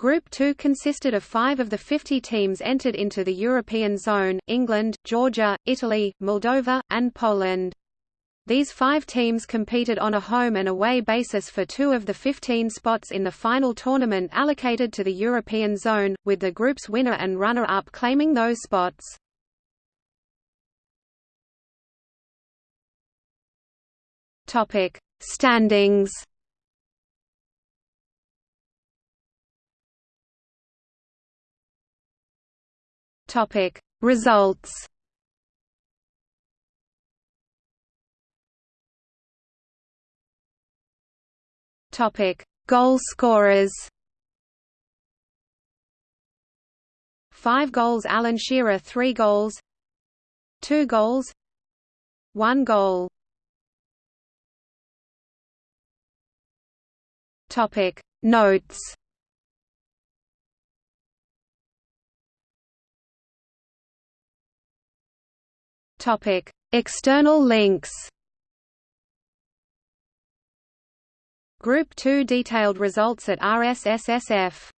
Group 2 consisted of five of the 50 teams entered into the European zone, England, Georgia, Italy, Moldova, and Poland. These five teams competed on a home and away basis for two of the 15 spots in the final tournament allocated to the European zone, with the group's winner and runner-up claiming those spots. Standings Topic Results. Topic Goal scorers. Five goals Alan Shearer three goals. Two goals. One goal. Topic Notes Topic: External links. Group 2 detailed results at RSSSF